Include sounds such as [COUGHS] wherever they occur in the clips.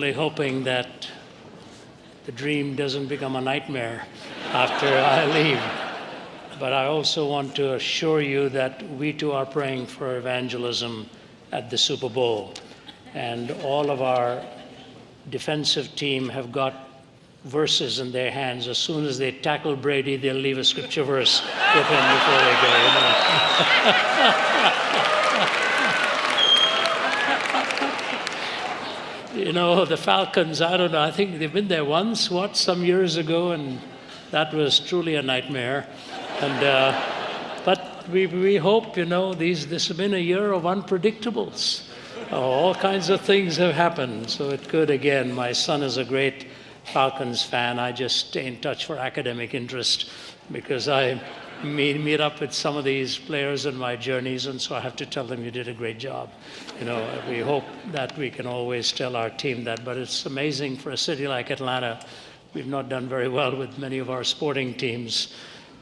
only hoping that the dream doesn't become a nightmare after I leave. But I also want to assure you that we too are praying for evangelism at the Super Bowl. And all of our defensive team have got verses in their hands. As soon as they tackle Brady, they'll leave a scripture verse with him before they go. You [LAUGHS] know? [LAUGHS] you know, the Falcons, I don't know, I think they've been there once, what, some years ago, and that was truly a nightmare. And, uh, but we, we hope, you know, these, this has been a year of unpredictables. all kinds of things have happened. So it could, again, my son is a great Falcons fan. I just stay in touch for academic interest because I meet, meet up with some of these players in my journeys, and so I have to tell them you did a great job. You know, we hope that we can always tell our team that, but it's amazing for a city like Atlanta. We've not done very well with many of our sporting teams.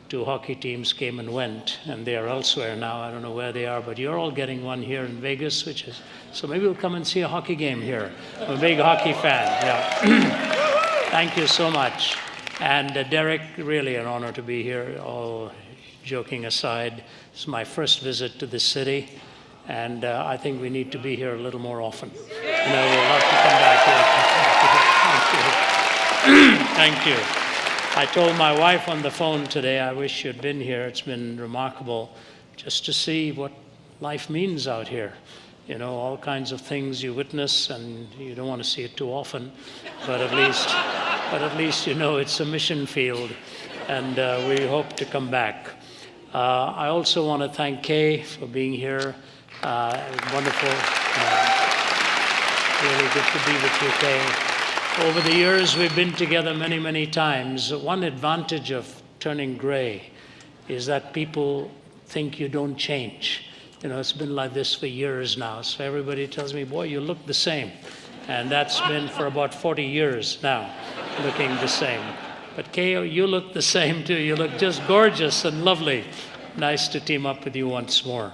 Two hockey teams came and went, and they are elsewhere now. I don't know where they are, but you're all getting one here in Vegas, which is so maybe we'll come and see a hockey game here. I'm a big hockey fan. Yeah. [CLEARS THROAT] Thank you so much. And uh, Derek, really an honor to be here, all joking aside. It's my first visit to the city, and uh, I think we need to be here a little more often. I would love to come back here. [LAUGHS] Thank you. Thank you. I told my wife on the phone today, I wish you'd been here. It's been remarkable just to see what life means out here you know, all kinds of things you witness and you don't want to see it too often, but at least, but at least you know it's a mission field and uh, we hope to come back. Uh, I also want to thank Kay for being here. Uh, wonderful. Uh, really good to be with you, Kay. Over the years, we've been together many, many times. One advantage of turning gray is that people think you don't change. You know, it's been like this for years now. So everybody tells me, boy, you look the same. And that's been for about 40 years now, looking the same. But Ko, you look the same too. You look just gorgeous and lovely. Nice to team up with you once more.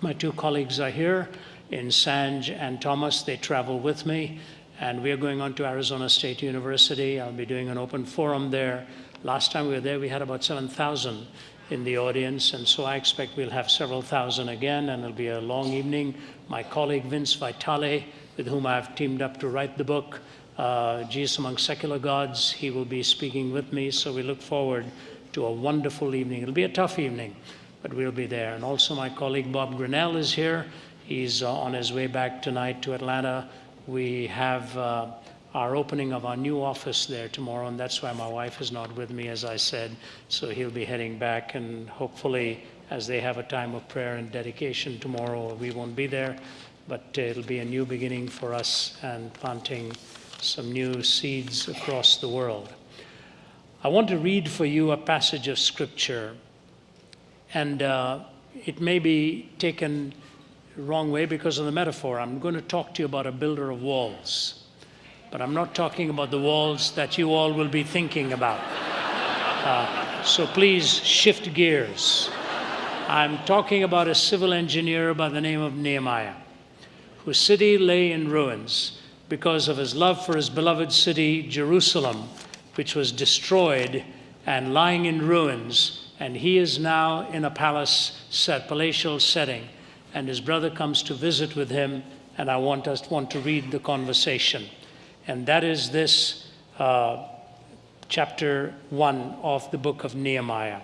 My two colleagues are here in Sanj and Thomas. They travel with me. And we are going on to Arizona State University. I'll be doing an open forum there. Last time we were there, we had about 7,000 in the audience, and so I expect we'll have several thousand again, and it'll be a long evening. My colleague Vince Vitale, with whom I've teamed up to write the book, uh, Jesus Among Secular Gods, he will be speaking with me, so we look forward to a wonderful evening. It'll be a tough evening, but we'll be there. And also my colleague Bob Grinnell is here. He's uh, on his way back tonight to Atlanta. We have uh, our opening of our new office there tomorrow, and that's why my wife is not with me, as I said. So he'll be heading back, and hopefully, as they have a time of prayer and dedication tomorrow, we won't be there, but it'll be a new beginning for us and planting some new seeds across the world. I want to read for you a passage of scripture, and uh, it may be taken wrong way because of the metaphor. I'm going to talk to you about a builder of walls. But I'm not talking about the walls that you all will be thinking about. Uh, so please shift gears. I'm talking about a civil engineer by the name of Nehemiah, whose city lay in ruins because of his love for his beloved city, Jerusalem, which was destroyed and lying in ruins. And he is now in a palace set, palatial setting. And his brother comes to visit with him, and I want us want to read the conversation and that is this uh, chapter 1 of the book of Nehemiah.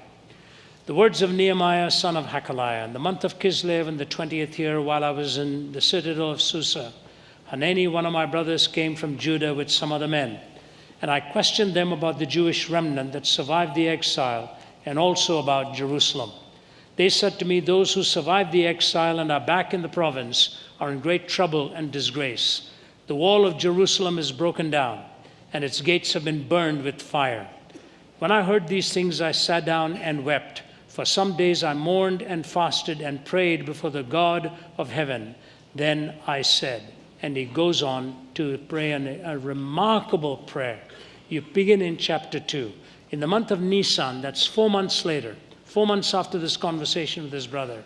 The words of Nehemiah, son of Hakaliah, in the month of Kislev in the 20th year, while I was in the citadel of Susa, Hanani, one of my brothers, came from Judah with some other men. And I questioned them about the Jewish remnant that survived the exile and also about Jerusalem. They said to me, Those who survived the exile and are back in the province are in great trouble and disgrace. The wall of Jerusalem is broken down, and its gates have been burned with fire. When I heard these things, I sat down and wept. For some days I mourned and fasted and prayed before the God of heaven. Then I said, and he goes on to pray an, a remarkable prayer. You begin in chapter 2. In the month of Nisan, that's four months later, four months after this conversation with his brother.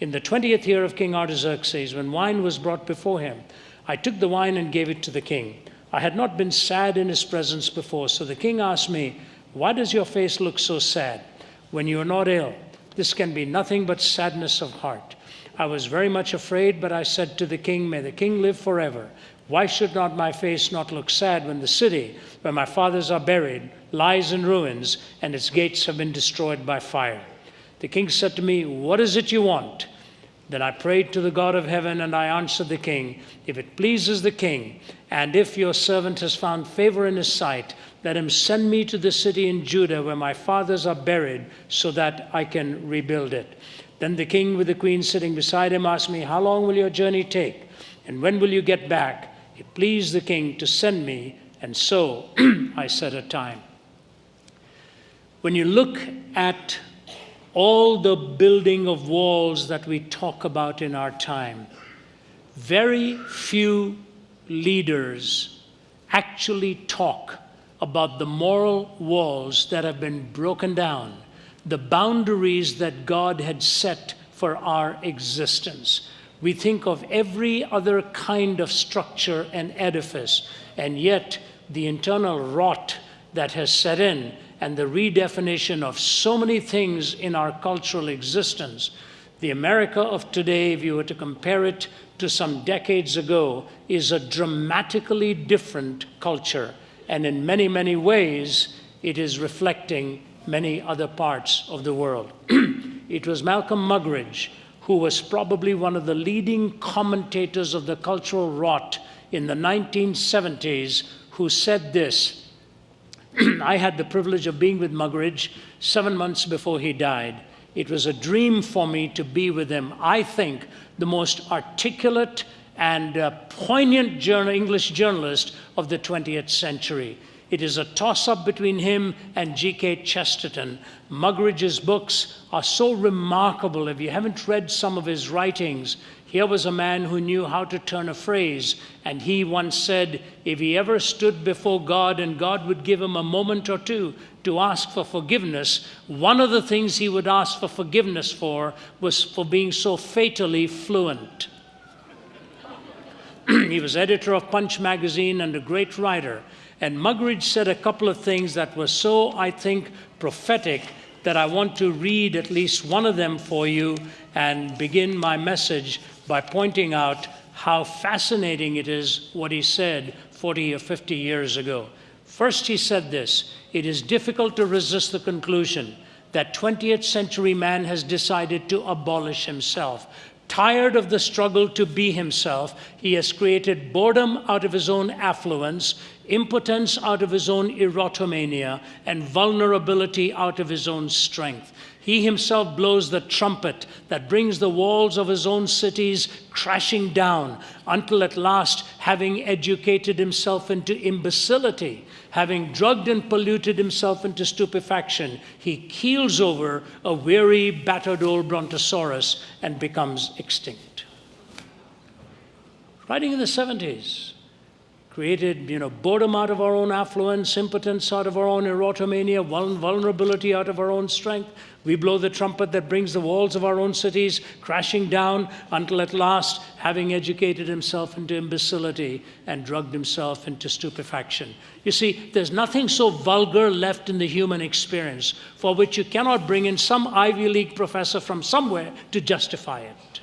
In the 20th year of King Artaxerxes, when wine was brought before him, I took the wine and gave it to the king. I had not been sad in his presence before, so the king asked me, Why does your face look so sad when you are not ill? This can be nothing but sadness of heart. I was very much afraid, but I said to the king, May the king live forever. Why should not my face not look sad when the city where my fathers are buried lies in ruins and its gates have been destroyed by fire? The king said to me, What is it you want? Then I prayed to the God of heaven, and I answered the king, If it pleases the king, and if your servant has found favor in his sight, let him send me to the city in Judah where my fathers are buried, so that I can rebuild it. Then the king, with the queen sitting beside him, asked me, How long will your journey take? And when will you get back? It pleased the king to send me, and so [CLEARS THROAT] I set a time. When you look at all the building of walls that we talk about in our time, very few leaders actually talk about the moral walls that have been broken down, the boundaries that God had set for our existence. We think of every other kind of structure and edifice, and yet the internal rot that has set in and the redefinition of so many things in our cultural existence. The America of today, if you were to compare it to some decades ago, is a dramatically different culture. And in many, many ways, it is reflecting many other parts of the world. [CLEARS THROAT] it was Malcolm Muggeridge who was probably one of the leading commentators of the cultural rot in the 1970s, who said this. [CLEARS THROAT] I had the privilege of being with Muggeridge seven months before he died. It was a dream for me to be with him. I think the most articulate and uh, poignant journal, English journalist of the 20th century. It is a toss up between him and G.K. Chesterton. Muggeridge's books are so remarkable. If you haven't read some of his writings, here was a man who knew how to turn a phrase, and he once said if he ever stood before God and God would give him a moment or two to ask for forgiveness, one of the things he would ask for forgiveness for was for being so fatally fluent. [CLEARS THROAT] he was editor of Punch magazine and a great writer. And Muggeridge said a couple of things that were so, I think, prophetic that I want to read at least one of them for you and begin my message by pointing out how fascinating it is what he said 40 or 50 years ago. First, he said this It is difficult to resist the conclusion that 20th century man has decided to abolish himself. Tired of the struggle to be himself, he has created boredom out of his own affluence, impotence out of his own erotomania, and vulnerability out of his own strength. He himself blows the trumpet that brings the walls of his own cities crashing down until at last, having educated himself into imbecility, having drugged and polluted himself into stupefaction, he keels over a weary, battered old brontosaurus and becomes extinct. Writing in the 70s, created you know, boredom out of our own affluence, impotence out of our own erotomania, vulnerability out of our own strength. We blow the trumpet that brings the walls of our own cities crashing down until at last, having educated himself into imbecility and drugged himself into stupefaction. You see, there's nothing so vulgar left in the human experience for which you cannot bring in some Ivy League professor from somewhere to justify it.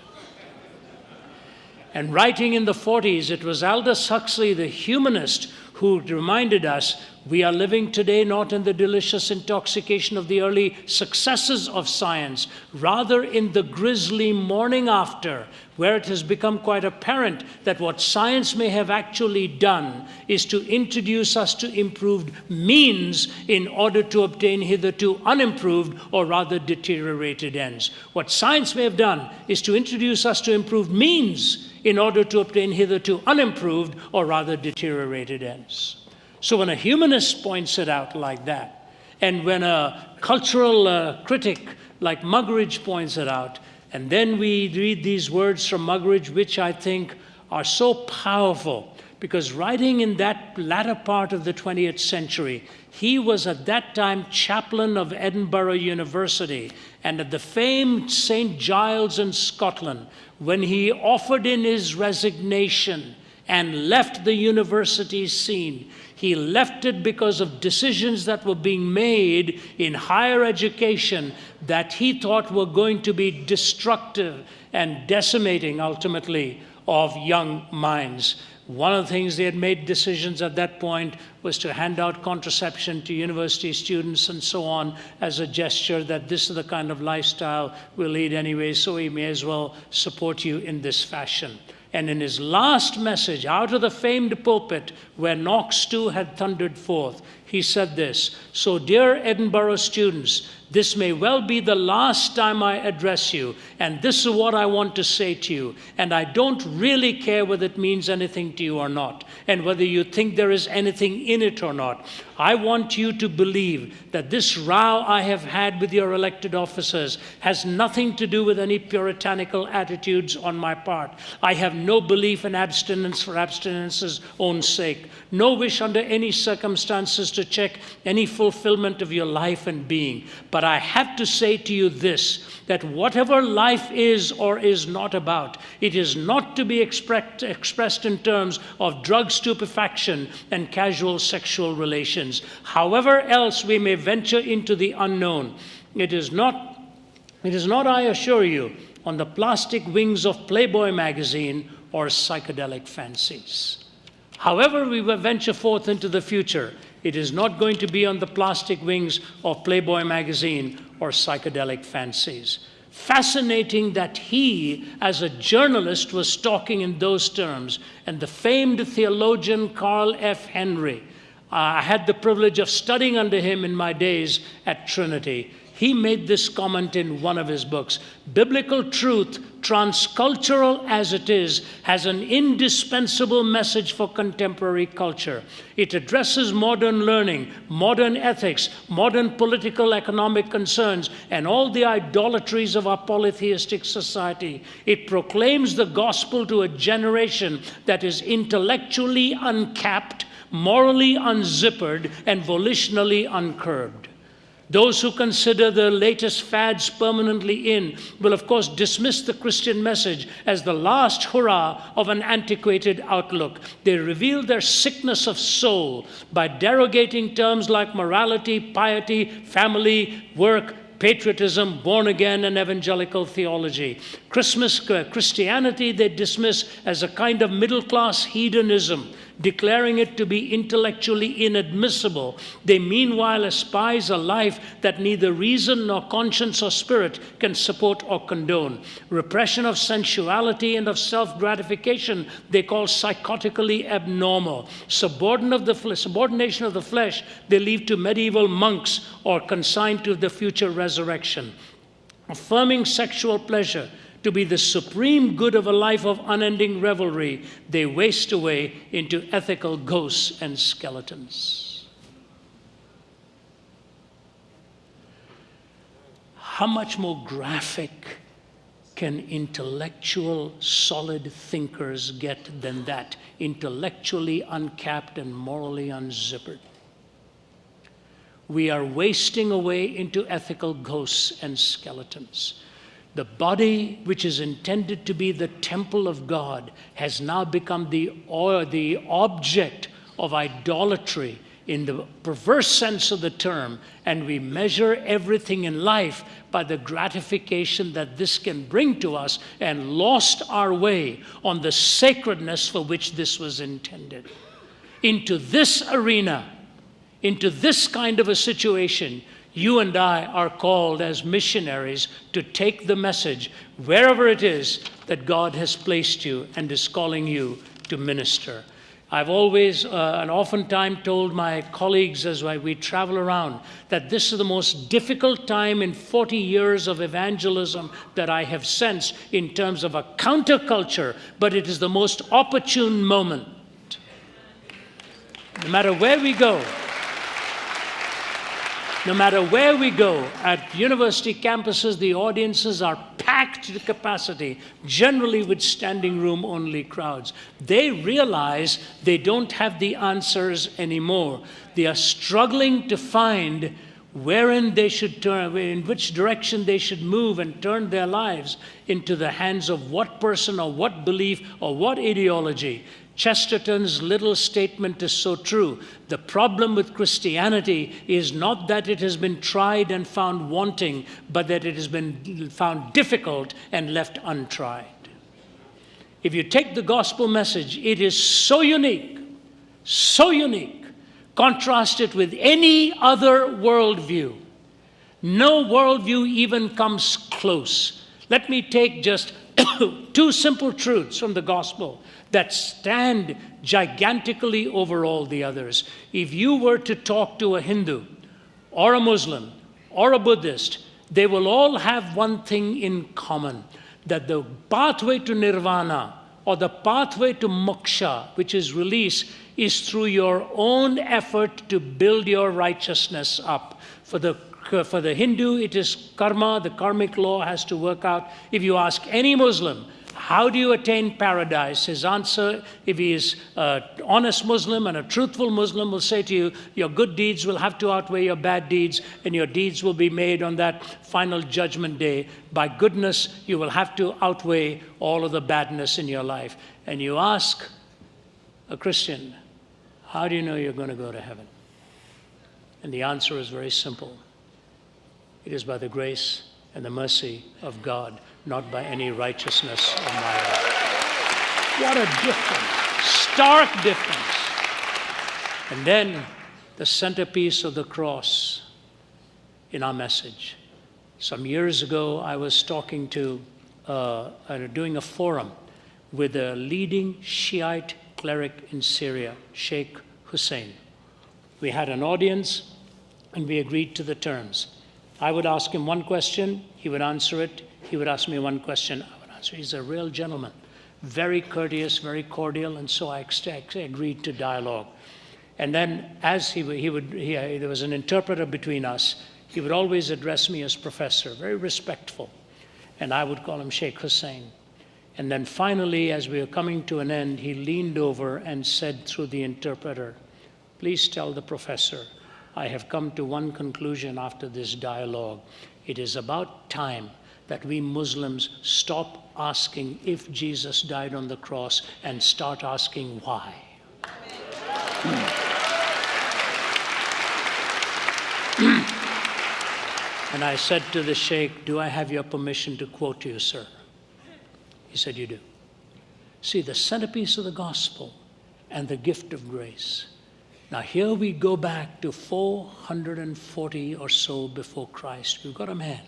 And writing in the 40s, it was Aldous Huxley, the humanist, who reminded us we are living today not in the delicious intoxication of the early successes of science, rather in the grisly morning after, where it has become quite apparent that what science may have actually done is to introduce us to improved means in order to obtain hitherto unimproved or rather deteriorated ends. What science may have done is to introduce us to improved means in order to obtain hitherto unimproved or rather deteriorated ends. So when a humanist points it out like that, and when a cultural uh, critic like Muggeridge points it out, and then we read these words from Muggeridge, which I think are so powerful because writing in that latter part of the 20th century, he was at that time chaplain of Edinburgh University and at the famed St. Giles in Scotland when he offered in his resignation and left the university scene. He left it because of decisions that were being made in higher education that he thought were going to be destructive and decimating ultimately of young minds. One of the things they had made decisions at that point was to hand out contraception to university students and so on as a gesture that this is the kind of lifestyle we'll lead anyway, so we may as well support you in this fashion. And in his last message, out of the famed pulpit where Knox too had thundered forth, he said this So, dear Edinburgh students, this may well be the last time I address you, and this is what I want to say to you. And I don't really care whether it means anything to you or not, and whether you think there is anything in it or not. I want you to believe that this row I have had with your elected officers has nothing to do with any puritanical attitudes on my part. I have no belief in abstinence for abstinence's own sake, no wish under any circumstances to check any fulfillment of your life and being. But I have to say to you this that whatever life is or is not about, it is not to be expressed, expressed in terms of drug stupefaction and casual sexual relations. However else we may venture into the unknown, it is not, it is not, I assure you, on the plastic wings of Playboy magazine or psychedelic fancies. However, we venture forth into the future, it is not going to be on the plastic wings of Playboy magazine or psychedelic fancies. Fascinating that he, as a journalist, was talking in those terms. And the famed theologian Carl F. Henry, I had the privilege of studying under him in my days at Trinity. He made this comment in one of his books Biblical truth, transcultural as it is, has an indispensable message for contemporary culture. It addresses modern learning, modern ethics, modern political economic concerns, and all the idolatries of our polytheistic society. It proclaims the gospel to a generation that is intellectually uncapped, morally unzippered, and volitionally uncurbed. Those who consider the latest fads permanently in will, of course, dismiss the Christian message as the last hurrah of an antiquated outlook. They reveal their sickness of soul by derogating terms like morality, piety, family, work, patriotism, born again, and evangelical theology. Christmas uh, Christianity they dismiss as a kind of middle class hedonism declaring it to be intellectually inadmissible. They meanwhile espouse a life that neither reason nor conscience or spirit can support or condone. Repression of sensuality and of self gratification they call psychotically abnormal. Subordination of, the, subordination of the flesh they leave to medieval monks or consigned to the future resurrection. Affirming sexual pleasure to be the supreme good of a life of unending revelry, they waste away into ethical ghosts and skeletons. How much more graphic can intellectual, solid thinkers get than that? Intellectually uncapped and morally unzippered. We are wasting away into ethical ghosts and skeletons. The body, which is intended to be the temple of God, has now become the, or the object of idolatry in the perverse sense of the term, and we measure everything in life by the gratification that this can bring to us and lost our way on the sacredness for which this was intended. Into this arena, into this kind of a situation, you and I are called as missionaries to take the message wherever it is that God has placed you and is calling you to minister. I've always uh, and oftentimes told my colleagues as we travel around that this is the most difficult time in 40 years of evangelism that I have sensed in terms of a counterculture, but it is the most opportune moment. No matter where we go, No matter where we go, at university campuses, the audiences are packed to capacity, generally with standing room only crowds. They realize they don't have the answers anymore. They are struggling to find wherein they should turn, in which direction they should move and turn their lives into the hands of what person or what belief or what ideology. Chesterton's little statement is so true. The problem with Christianity is not that it has been tried and found wanting, but that it has been found difficult and left untried. If you take the gospel message, it is so unique, so unique. Contrast it with any other worldview. No worldview even comes close. Let me take just [COUGHS] two simple truths from the gospel that stand gigantically over all the others. If you were to talk to a Hindu or a Muslim or a Buddhist, they will all have one thing in common that the pathway to nirvana or the pathway to moksha, which is release, is through your own effort to build your righteousness up. For the Uh, for the Hindu, it is karma, the karmic law has to work out. If you ask any Muslim, how do you attain paradise? His answer, if he is an honest Muslim and a truthful Muslim, will say to you, Your good deeds will have to outweigh your bad deeds, and your deeds will be made on that final judgment day. By goodness, you will have to outweigh all of the badness in your life. And you ask a Christian, How do you know you're going to go to heaven? And the answer is very simple it is by the grace and the mercy of God not by any righteousness of my own. What a difference, stark difference. And then the centerpiece of the cross in our message. Some years ago, I was talking to, uh, doing a forum with a leading Shiite cleric in Syria, Sheikh Hussein. We had an audience and we agreed to the terms. I would ask him one question, he would answer it, he would ask me one question, I would answer. He's a real gentleman, very courteous, very cordial, and so I agreed to dialogue. And then, as he, he would, he, uh, there was an interpreter between us, he would always address me as professor, very respectful. And I would call him Sheikh Hussein. And then finally, as we were coming to an end, he leaned over and said through the interpreter, Please tell the professor, I have come to one conclusion after this dialogue. It is about time that we Muslims stop asking if Jesus died on the cross and start asking why. [CLEARS THROAT] and I said to the Sheikh, Do I have your permission to quote you, sir? He said, You do. See, the centerpiece of the gospel and the gift of grace. Now, here we go back to 440 or so before Christ. We've got a man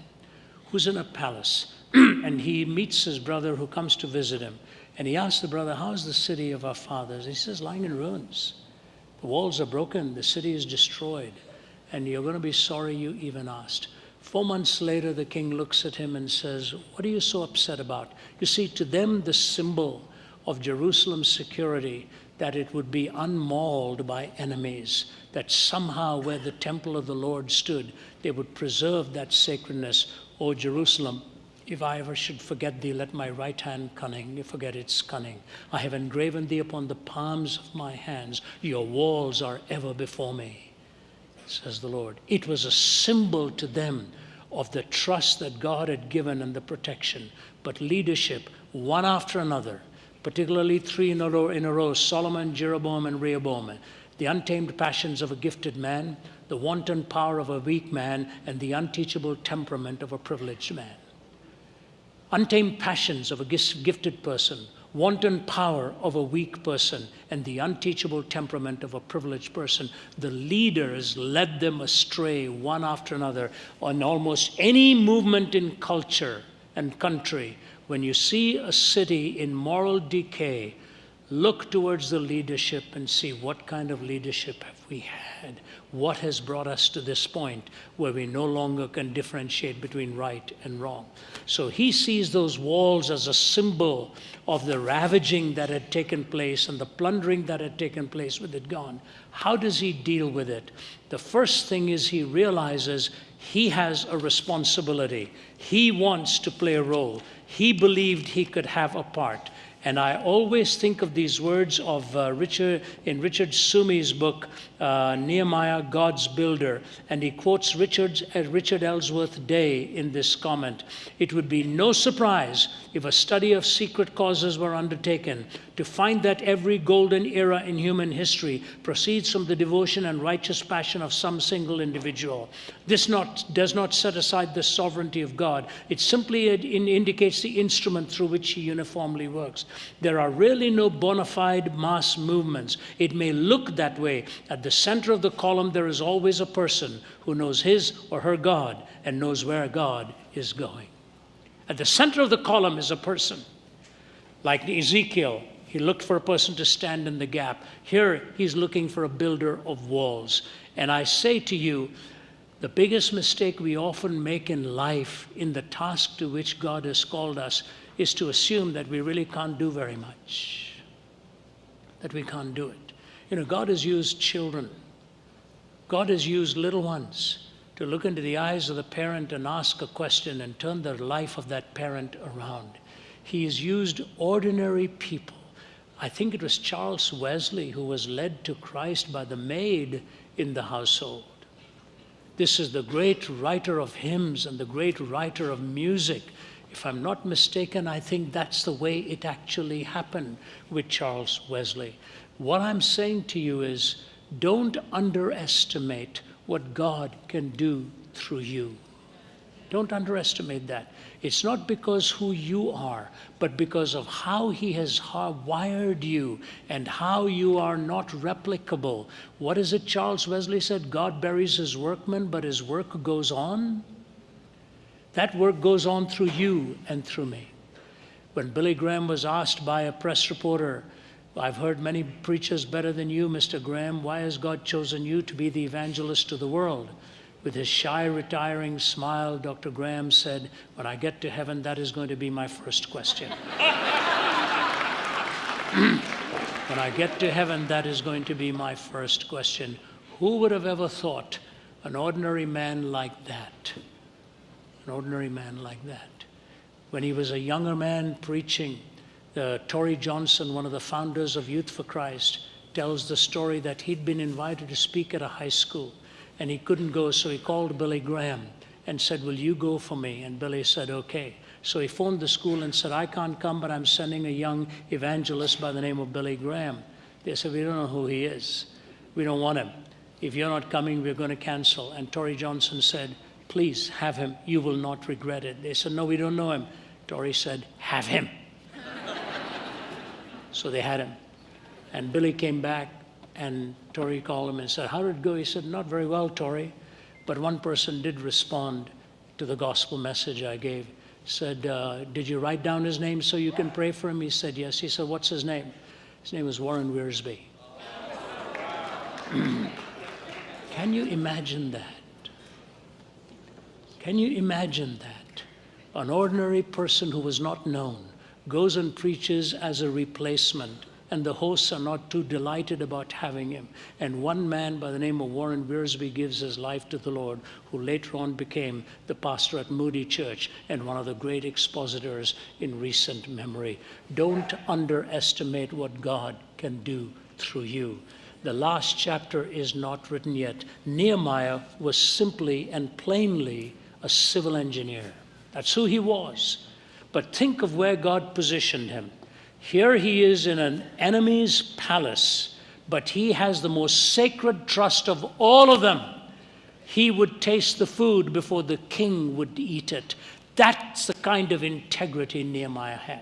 who's in a palace, [CLEARS THROAT] and he meets his brother who comes to visit him. And he asks the brother, How's the city of our fathers? He says, Lying in ruins. The walls are broken, the city is destroyed, and you're going to be sorry you even asked. Four months later, the king looks at him and says, What are you so upset about? You see, to them, the symbol of Jerusalem's security, that it would be unmauled by enemies, that somehow where the temple of the Lord stood, they would preserve that sacredness O Jerusalem, if I ever should forget thee, let my right hand cunning forget its cunning. I have engraven thee upon the palms of my hands. Your walls are ever before me, says the Lord. It was a symbol to them of the trust that God had given and the protection. But leadership, one after another, particularly three in a row, in a row Solomon, Jeroboam, and Rehoboam, the untamed passions of a gifted man, the wanton power of a weak man, and the unteachable temperament of a privileged man. Untamed passions of a gifted person, wanton power of a weak person, and the unteachable temperament of a privileged person. The leaders led them astray one after another on almost any movement in culture and country. When you see a city in moral decay, look towards the leadership and see what kind of leadership have we had? What has brought us to this point where we no longer can differentiate between right and wrong? So he sees those walls as a symbol of the ravaging that had taken place and the plundering that had taken place with it gone. How does he deal with it? The first thing is he realizes he has a responsibility. He wants to play a role. He believed he could have a part. And I always think of these words of uh, Richard in Richard Seume's book, uh, Nehemiah, God's Builder. And he quotes Richard, uh, Richard Ellsworth Day in this comment. It would be no surprise if a study of secret causes were undertaken to find that every golden era in human history proceeds from the devotion and righteous passion of some single individual. This not, does not set aside the sovereignty of God. It simply indicates the instrument through which he uniformly works. There are really no bona fide mass movements. It may look that way. At the center of the column, there is always a person who knows his or her God and knows where God is going. At the center of the column is a person. Like Ezekiel, he looked for a person to stand in the gap. Here, he's looking for a builder of walls. And I say to you, the biggest mistake we often make in life, in the task to which God has called us, is to assume that we really can't do very much, that we can't do it. You know, God has used children, God has used little ones to look into the eyes of the parent and ask a question and turn the life of that parent around. He has used ordinary people. I think it was Charles Wesley who was led to Christ by the maid in the household. This is the great writer of hymns and the great writer of music if I'm not mistaken, I think that's the way it actually happened with Charles Wesley. What I'm saying to you is don't underestimate what God can do through you. Don't underestimate that. It's not because who you are, but because of how He has wired you and how you are not replicable. What is it Charles Wesley said? God buries His workmen, but His work goes on. That work goes on through you and through me. When Billy Graham was asked by a press reporter, I've heard many preachers better than you, Mr. Graham. Why has God chosen you to be the evangelist to the world? With his shy, retiring smile, Dr. Graham said, When I get to heaven, that is going to be my first question. [CLEARS THROAT] when I get to heaven, that is going to be my first question. Who would have ever thought an ordinary man like that? an ordinary man like that. When he was a younger man preaching, uh, Torrey Johnson, one of the founders of Youth for Christ, tells the story that he'd been invited to speak at a high school and he couldn't go, so he called Billy Graham and said, Will you go for me? And Billy said, Okay. So he phoned the school and said, I can't come, but I'm sending a young evangelist by the name of Billy Graham. They said, We don't know who he is. We don't want him. If you're not coming, we're going to cancel. And Torrey Johnson said, Please have him. You will not regret it. They said, No, we don't know him. Torrey said, Have him. So they had him. And Billy came back, and Torrey called him and said, How did it go? He said, Not very well, Torrey. But one person did respond to the gospel message I gave. Said, uh, Did you write down his name so you can pray for him? He said, Yes. He said, What's his name? His name was Warren Wiersbe. [CLEARS THROAT] can you imagine that? Can you imagine that? An ordinary person who was not known goes and preaches as a replacement, and the hosts are not too delighted about having him. And one man by the name of Warren Wiersbe gives his life to the Lord, who later on became the pastor at Moody Church and one of the great expositors in recent memory. Don't underestimate what God can do through you. The last chapter is not written yet. Nehemiah was simply and plainly a civil engineer. That's who he was. But think of where God positioned him. Here he is in an enemy's palace, but he has the most sacred trust of all of them. He would taste the food before the king would eat it. That's the kind of integrity Nehemiah had.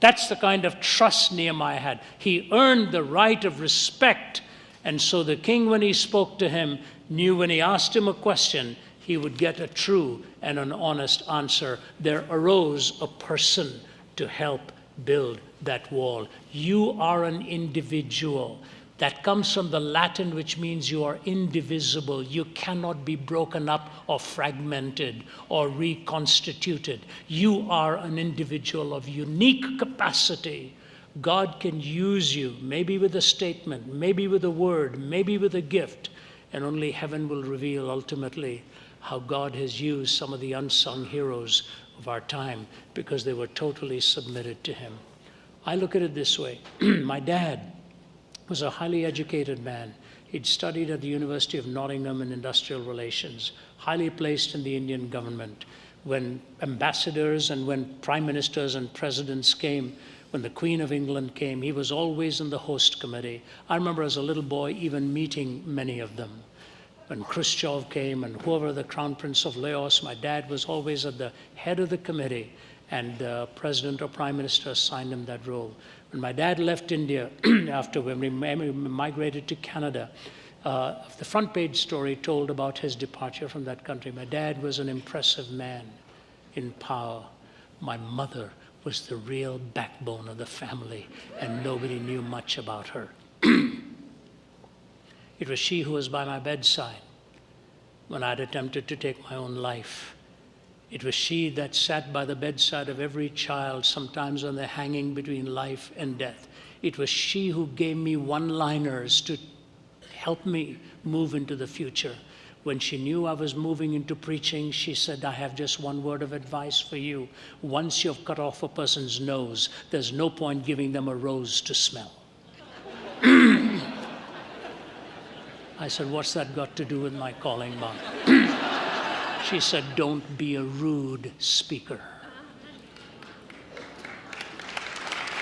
That's the kind of trust Nehemiah had. He earned the right of respect. And so the king, when he spoke to him, knew when he asked him a question, he would get a true and an honest answer. There arose a person to help build that wall. You are an individual. That comes from the Latin, which means you are indivisible. You cannot be broken up or fragmented or reconstituted. You are an individual of unique capacity. God can use you, maybe with a statement, maybe with a word, maybe with a gift, and only heaven will reveal ultimately how God has used some of the unsung heroes of our time because they were totally submitted to Him. I look at it this way [CLEARS THROAT] my dad was a highly educated man. He'd studied at the University of Nottingham in industrial relations, highly placed in the Indian government. When ambassadors and when prime ministers and presidents came, when the Queen of England came, he was always in the host committee. I remember as a little boy even meeting many of them. When Khrushchev came and whoever the Crown Prince of Laos, my dad was always at the head of the committee and the president or prime minister assigned him that role. When my dad left India [CLEARS THROAT] after when we migrated to Canada, uh, the front page story told about his departure from that country. My dad was an impressive man in power. My mother was the real backbone of the family, and nobody knew much about her. [CLEARS THROAT] it was she who was by my bedside when I'd attempted to take my own life. It was she that sat by the bedside of every child, sometimes when they're hanging between life and death. It was she who gave me one liners to help me move into the future. When she knew I was moving into preaching, she said, I have just one word of advice for you. Once you've cut off a person's nose, there's no point giving them a rose to smell. [CLEARS THROAT] I said, What's that got to do with my calling, Mom? [CLEARS THROAT] She said, Don't be a rude speaker.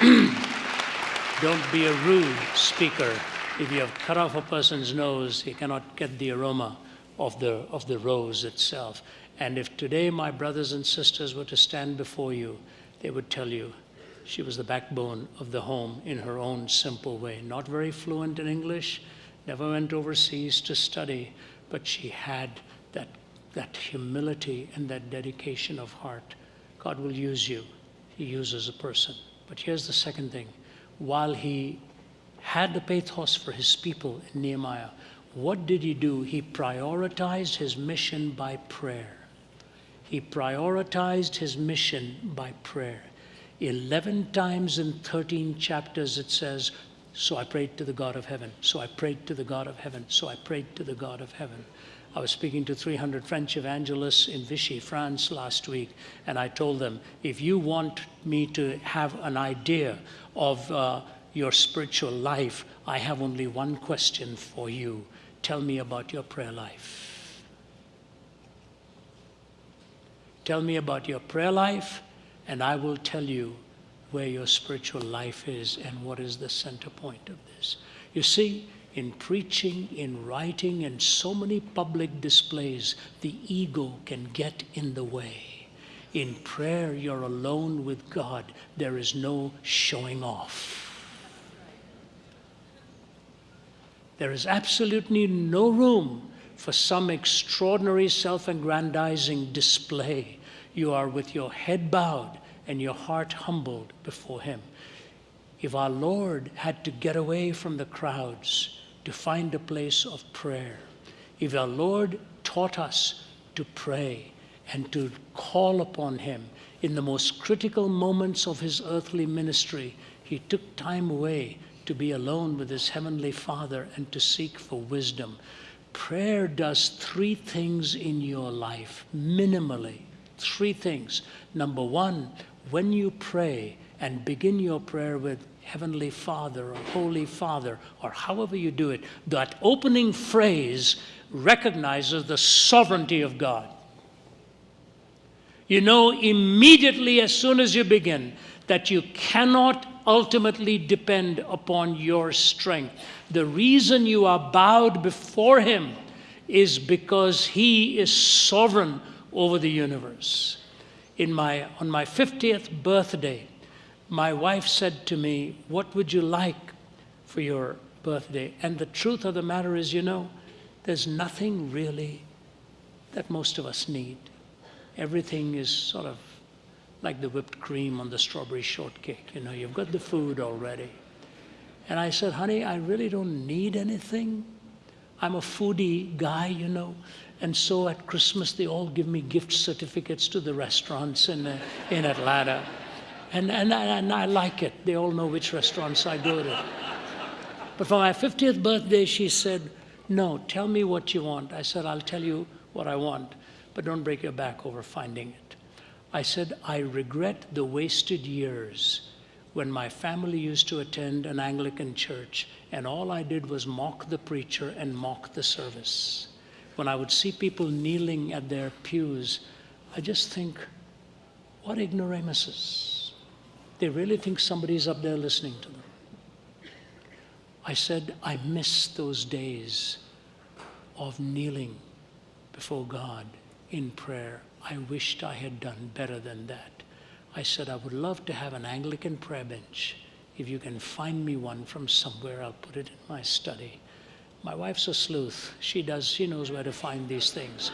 [CLEARS THROAT] Don't be a rude speaker. If you have cut off a person's nose, he cannot get the aroma of the, of the rose itself. And if today my brothers and sisters were to stand before you, they would tell you she was the backbone of the home in her own simple way. Not very fluent in English, never went overseas to study, but she had that that humility and that dedication of heart, God will use you. He uses a person. But here's the second thing. While he had the pathos for his people in Nehemiah, what did he do? He prioritized his mission by prayer. He prioritized his mission by prayer. 11 times in 13 chapters it says, So I prayed to the God of heaven. So I prayed to the God of heaven. So I prayed to the God of heaven. I was speaking to 300 French evangelists in Vichy, France last week, and I told them, if you want me to have an idea of uh, your spiritual life, I have only one question for you. Tell me about your prayer life. Tell me about your prayer life, and I will tell you where your spiritual life is and what is the center point of this. You see, in preaching, in writing, and so many public displays, the ego can get in the way. In prayer, you're alone with God. There is no showing off. There is absolutely no room for some extraordinary self aggrandizing display. You are with your head bowed and your heart humbled before Him. If our Lord had to get away from the crowds, to find a place of prayer. If our Lord taught us to pray and to call upon Him in the most critical moments of His earthly ministry, He took time away to be alone with His Heavenly Father and to seek for wisdom. Prayer does three things in your life, minimally. Three things. Number one, when you pray and begin your prayer with Heavenly Father or Holy Father or however you do it, that opening phrase recognizes the sovereignty of God. You know immediately as soon as you begin that you cannot ultimately depend upon your strength. The reason you are bowed before Him is because He is sovereign over the universe. In my, on my 50th birthday, my wife said to me, What would you like for your birthday? And the truth of the matter is, you know, there's nothing really that most of us need. Everything is sort of like the whipped cream on the strawberry shortcake. You know, you've got the food already. And I said, honey, I really don't need anything. I'm a foodie guy, you know. And so at Christmas, they all give me gift certificates to the restaurants in, uh, in Atlanta. And, and, I, and I like it. They all know which restaurants I go to. But for my 50th birthday, she said, No, tell me what you want. I said, I'll tell you what I want, but don't break your back over finding it. I said, I regret the wasted years when my family used to attend an Anglican church and all I did was mock the preacher and mock the service. When I would see people kneeling at their pews, I just think, what ignoramuses. They really think somebody's up there listening to them. I said, I miss those days of kneeling before God in prayer. I wished I had done better than that. I said, I would love to have an Anglican prayer bench. If you can find me one from somewhere, I'll put it in my study. My wife's a sleuth. She does, she knows where to find these things.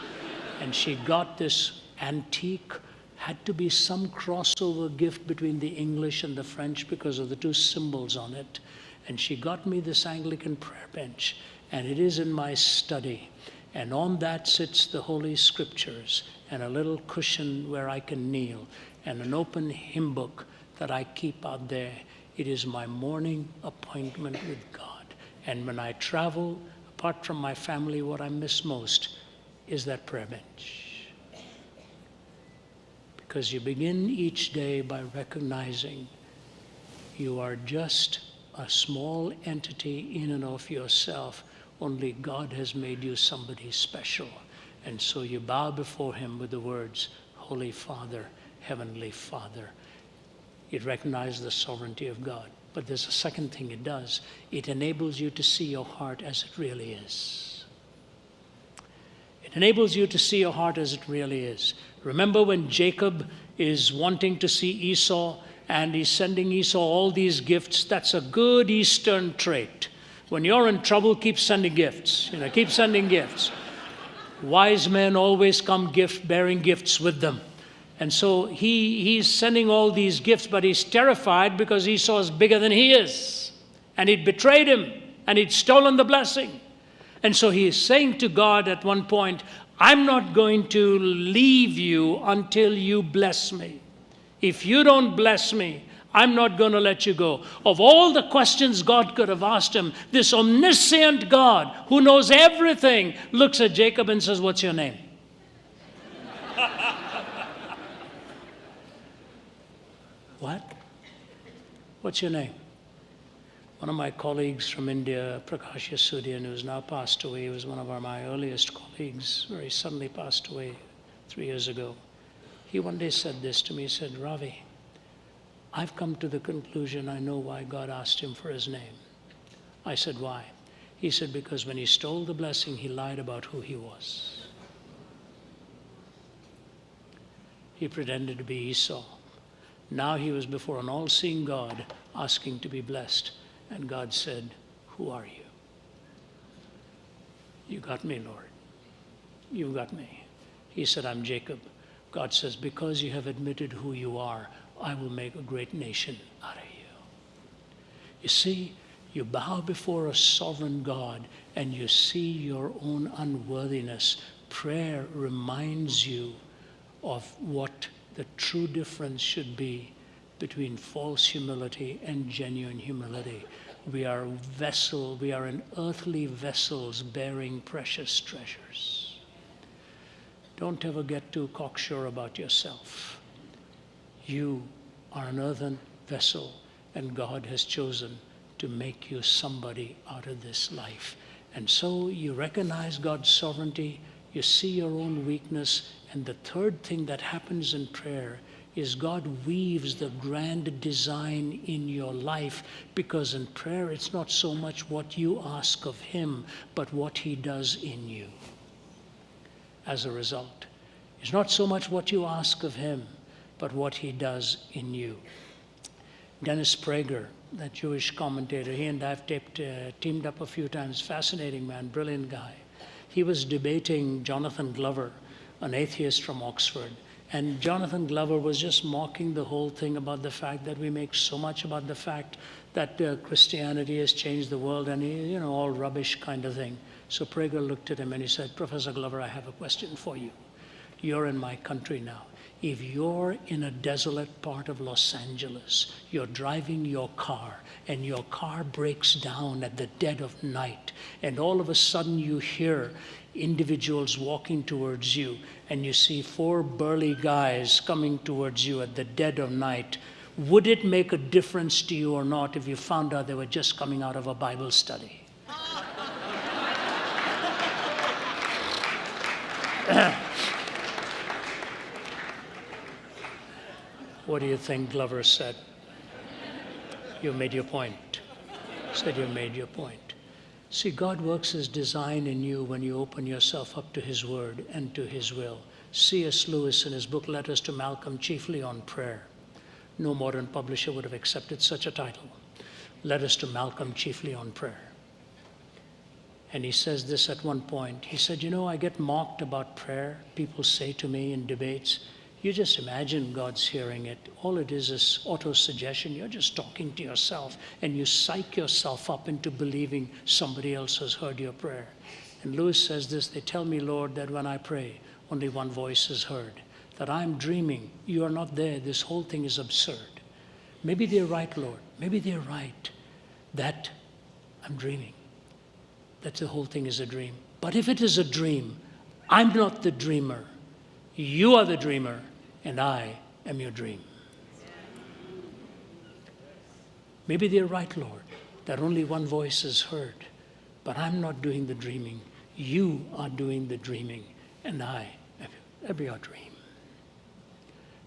And she got this antique, had to be some crossover gift between the English and the French because of the two symbols on it. And she got me this Anglican prayer bench, and it is in my study. And on that sits the Holy Scriptures and a little cushion where I can kneel and an open hymn book that I keep out there. It is my morning appointment with God. And when I travel, apart from my family, what I miss most is that prayer bench. Because you begin each day by recognizing you are just a small entity in and of yourself. Only God has made you somebody special. And so you bow before Him with the words, Holy Father, Heavenly Father. It recognizes the sovereignty of God. But there's a second thing it does it enables you to see your heart as it really is. It enables you to see your heart as it really is. Remember when Jacob is wanting to see Esau and he's sending Esau all these gifts? That's a good Eastern trait. When you're in trouble, keep sending gifts. You know, keep sending gifts. Wise men always come gift bearing gifts with them. And so he, he's sending all these gifts, but he's terrified because Esau is bigger than he is. And he'd betrayed him and he'd stolen the blessing. And so he is saying to God at one point, I'm not going to leave you until you bless me. If you don't bless me, I'm not going to let you go. Of all the questions God could have asked him, this omniscient God who knows everything looks at Jacob and says, What's your name? [LAUGHS] What? What's your name? One of my colleagues from India, Prakash Yesudian, who's now passed away, he was one of our, my earliest colleagues, very suddenly passed away three years ago. He one day said this to me, he said, Ravi, I've come to the conclusion I know why God asked him for his name. I said, why? He said, because when he stole the blessing, he lied about who he was. He pretended to be Esau. Now he was before an all seeing God asking to be blessed. And God said, Who are you? You got me, Lord. You got me. He said, I'm Jacob. God says, Because you have admitted who you are, I will make a great nation out of you. You see, you bow before a sovereign God and you see your own unworthiness. Prayer reminds you of what the true difference should be between false humility and genuine humility. We are vessel, we are an earthly vessels bearing precious treasures. Don't ever get too cocksure about yourself. You are an earthen vessel, and God has chosen to make you somebody out of this life. And so you recognize God's sovereignty, you see your own weakness, and the third thing that happens in prayer is God weaves the grand design in your life because in prayer it's not so much what you ask of Him, but what He does in you. As a result, it's not so much what you ask of Him, but what He does in you. Dennis Prager, that Jewish commentator, he and I've taped, uh, teamed up a few times. Fascinating man, brilliant guy. He was debating Jonathan Glover an atheist from Oxford. And Jonathan Glover was just mocking the whole thing about the fact that we make so much about the fact that uh, Christianity has changed the world and, you know, all rubbish kind of thing. So Prager looked at him and he said, Professor Glover, I have a question for you. You're in my country now. If you're in a desolate part of Los Angeles, you're driving your car and your car breaks down at the dead of night, and all of a sudden you hear individuals walking towards you, and you see four burly guys coming towards you at the dead of night, would it make a difference to you or not if you found out they were just coming out of a Bible study? [LAUGHS] What do you think Glover said? You made your point. Said you made your point. See, God works His design in you when you open yourself up to His Word and to His will. C.S. Lewis, in his book Letters to Malcolm, chiefly on prayer, no modern publisher would have accepted such a title. Letters to Malcolm, chiefly on prayer. And he says this at one point. He said, You know, I get mocked about prayer. People say to me in debates, you just imagine God's hearing it. All it is is auto suggestion. You're just talking to yourself and you psych yourself up into believing somebody else has heard your prayer. And Lewis says this They tell me, Lord, that when I pray, only one voice is heard. That I'm dreaming. You are not there. This whole thing is absurd. Maybe they're right, Lord. Maybe they're right that I'm dreaming. That the whole thing is a dream. But if it is a dream, I'm not the dreamer. You are the dreamer, and I am your dream. Maybe they're right, Lord, that only one voice is heard, but I'm not doing the dreaming. You are doing the dreaming, and I am your dream.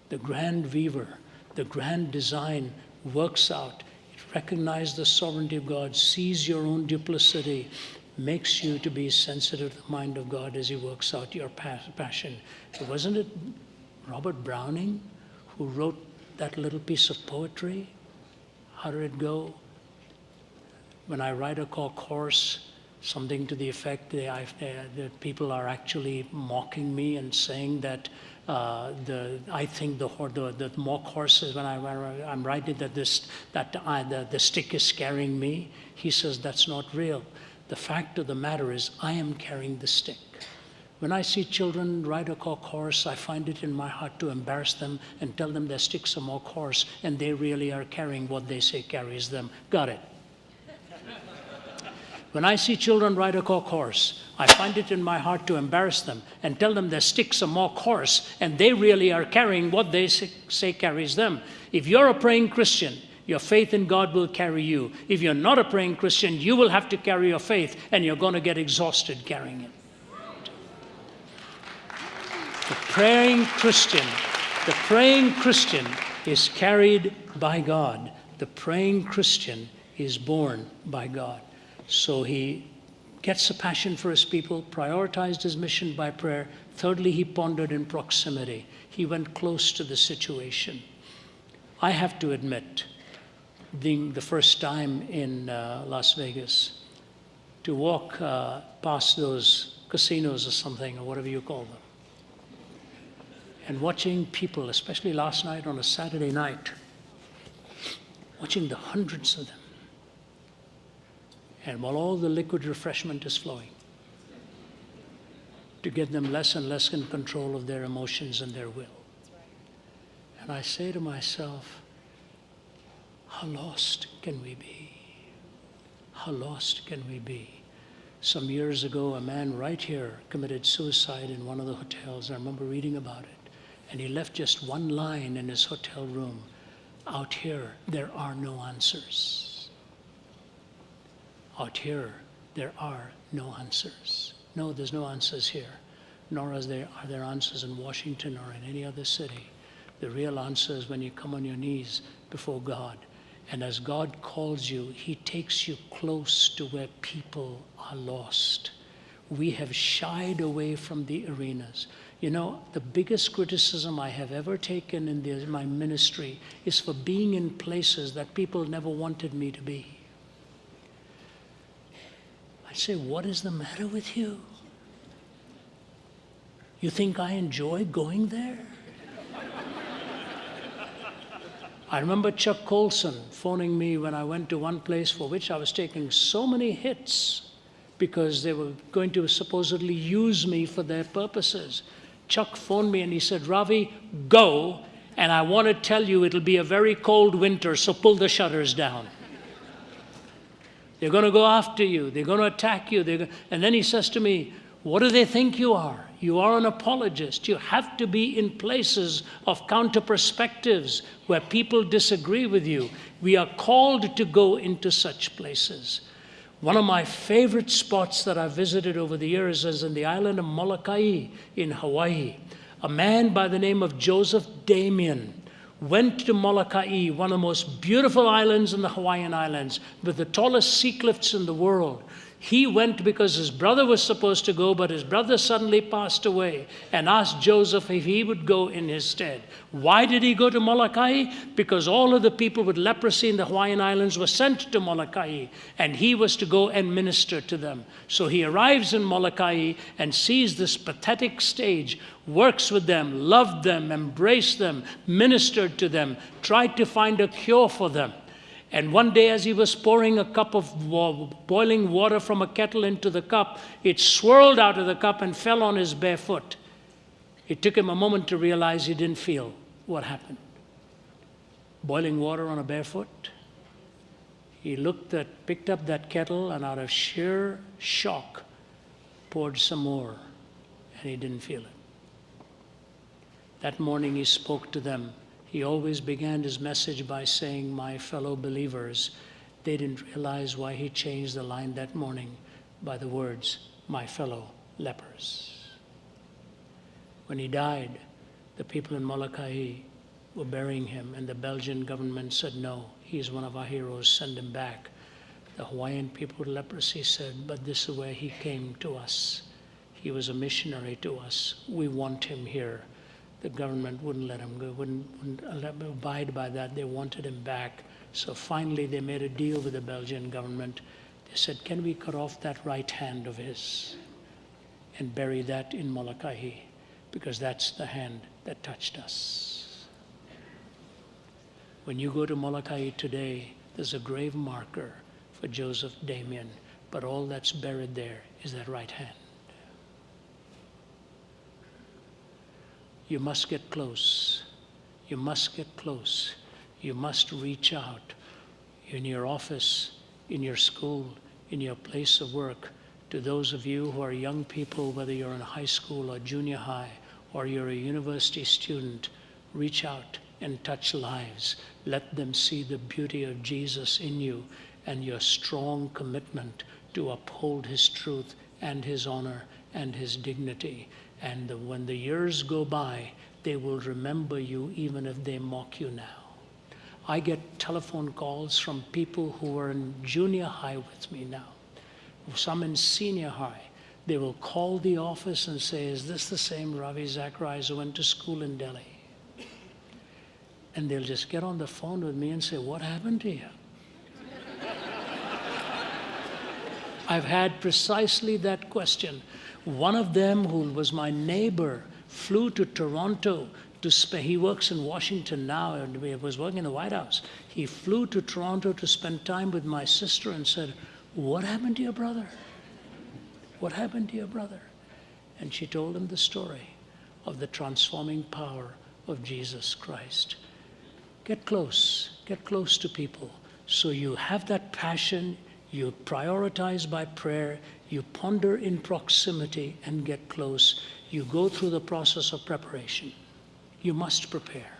The grand weaver, the grand design works out. It recognizes the sovereignty of God, sees your own duplicity, makes you to be sensitive to the mind of God as He works out your passion. Wasn't it Robert Browning who wrote that little piece of poetry? How did it go? When I write a course, something to the effect uh, that people are actually mocking me and saying that uh, the, I think the, the, the mock horses, when, I, when I'm writing that, this, that I, the, the stick is scaring me, he says that's not real. The fact of the matter is, I am carrying the stick. When I see children ride a cock horse, I find it in my heart to embarrass them and tell them their sticks are more coarse and they really are carrying what they say carries them. Got it. When I see children ride a cock horse, I find it in my heart to embarrass them and tell them their sticks are more coarse and they really are carrying what they say carries them. If you're a praying Christian, your faith in God will carry you. If you're not a praying Christian, you will have to carry your faith and you're going to get exhausted carrying it. The praying Christian, the praying Christian is carried by God. The praying Christian is born by God. So he gets a passion for his people, prioritized his mission by prayer. Thirdly, he pondered in proximity. He went close to the situation. I have to admit, being the first time in uh, Las Vegas, to walk uh, past those casinos or something, or whatever you call them, and watching people, especially last night on a Saturday night, watching the hundreds of them, and while all the liquid refreshment is flowing, to get them less and less in control of their emotions and their will. And I say to myself, how lost can we be? How lost can we be? Some years ago, a man right here committed suicide in one of the hotels. I remember reading about it. And he left just one line in his hotel room Out here, there are no answers. Out here, there are no answers. No, there's no answers here, nor is there, are there answers in Washington or in any other city. The real answer is when you come on your knees before God and as God calls you, He takes you close to where people are lost. We have shied away from the arenas. You know, the biggest criticism I have ever taken in the, my ministry is for being in places that people never wanted me to be. I say, What is the matter with you? You think I enjoy going there? I remember Chuck Colson phoning me when I went to one place for which I was taking so many hits because they were going to supposedly use me for their purposes. Chuck phoned me and he said, Ravi, go, and I want to tell you it'll be a very cold winter, so pull the shutters down. They're going to go after you. They're going to attack you. Go and then he says to me, What do they think you are? You are an apologist. You have to be in places of counter perspectives where people disagree with you. We are called to go into such places. One of my favorite spots that I've visited over the years is in the island of Molokai in Hawaii. A man by the name of Joseph Damien went to Molokai, one of the most beautiful islands in the Hawaiian Islands, with the tallest sea cliffs in the world. He went because his brother was supposed to go, but his brother suddenly passed away and asked Joseph if he would go in his stead. Why did he go to Molokai? Because all of the people with leprosy in the Hawaiian Islands were sent to Molokai, and he was to go and minister to them. So he arrives in Molokai and sees this pathetic stage, works with them, loved them, embraced them, ministered to them, tried to find a cure for them. And one day, as he was pouring a cup of boiling water from a kettle into the cup, it swirled out of the cup and fell on his bare foot. It took him a moment to realize he didn't feel what happened. Boiling water on a bare foot. He looked at, picked up that kettle, and out of sheer shock, poured some more, and he didn't feel it. That morning, he spoke to them he always began his message by saying, My fellow believers. They didn't realize why he changed the line that morning by the words, My fellow lepers. When he died, the people in Molokai were burying him, and the Belgian government said, No, he is one of our heroes, send him back. The Hawaiian people with leprosy said, But this is where he came to us. He was a missionary to us. We want him here the government wouldn't let him go, wouldn't, wouldn't abide by that. They wanted him back. So finally, they made a deal with the Belgian government. They said, Can we cut off that right hand of his and bury that in Molokai? Because that's the hand that touched us. When you go to Molokai today, there's a grave marker for Joseph Damien, but all that's buried there is that right hand. You must get close. You must get close. You must reach out in your office, in your school, in your place of work. To those of you who are young people, whether you're in high school or junior high, or you're a university student, reach out and touch lives. Let them see the beauty of Jesus in you and your strong commitment to uphold his truth and his honor and his dignity. And when the years go by, they will remember you even if they mock you now. I get telephone calls from people who are in junior high with me now, some in senior high. They will call the office and say, Is this the same Ravi Zacharias who went to school in Delhi? And they'll just get on the phone with me and say, What happened to you? [LAUGHS] I've had precisely that question. One of them, who was my neighbor, flew to Toronto to spend, he works in Washington now and was working in the White House. He flew to Toronto to spend time with my sister and said, What happened to your brother? What happened to your brother? And she told him the story of the transforming power of Jesus Christ. Get close, get close to people so you have that passion, you prioritize by prayer, you ponder in proximity and get close. You go through the process of preparation. You must prepare.